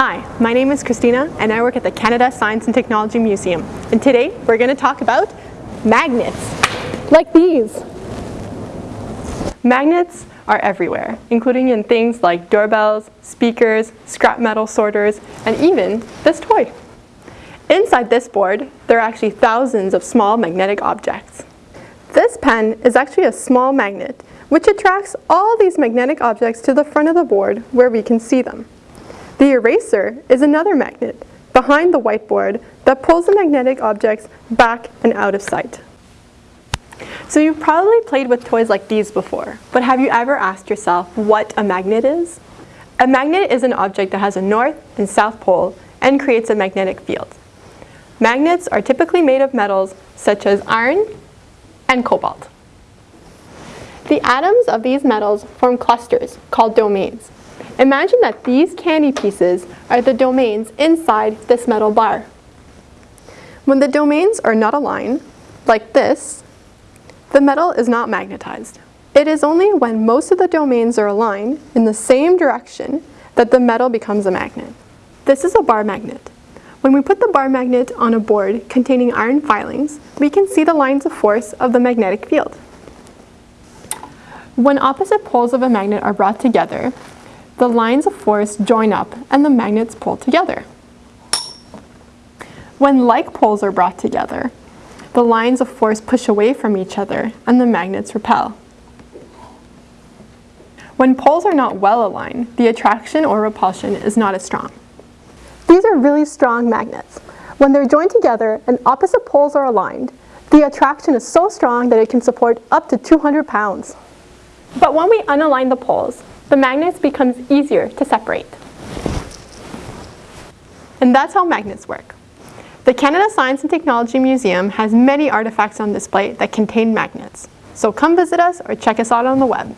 Hi, my name is Christina and I work at the Canada Science and Technology Museum. And today we're going to talk about magnets, like these. Magnets are everywhere, including in things like doorbells, speakers, scrap metal sorters, and even this toy. Inside this board, there are actually thousands of small magnetic objects. This pen is actually a small magnet, which attracts all these magnetic objects to the front of the board where we can see them. The eraser is another magnet behind the whiteboard that pulls the magnetic objects back and out of sight. So you've probably played with toys like these before, but have you ever asked yourself what a magnet is? A magnet is an object that has a north and south pole and creates a magnetic field. Magnets are typically made of metals such as iron and cobalt. The atoms of these metals form clusters called domains. Imagine that these candy pieces are the domains inside this metal bar. When the domains are not aligned, like this, the metal is not magnetized. It is only when most of the domains are aligned in the same direction that the metal becomes a magnet. This is a bar magnet. When we put the bar magnet on a board containing iron filings, we can see the lines of force of the magnetic field. When opposite poles of a magnet are brought together, the lines of force join up and the magnets pull together. When like poles are brought together, the lines of force push away from each other and the magnets repel. When poles are not well aligned, the attraction or repulsion is not as strong. These are really strong magnets. When they're joined together and opposite poles are aligned, the attraction is so strong that it can support up to 200 pounds. But when we unalign the poles, the magnets becomes easier to separate. And that's how magnets work. The Canada Science and Technology Museum has many artifacts on display that contain magnets. So come visit us or check us out on the web.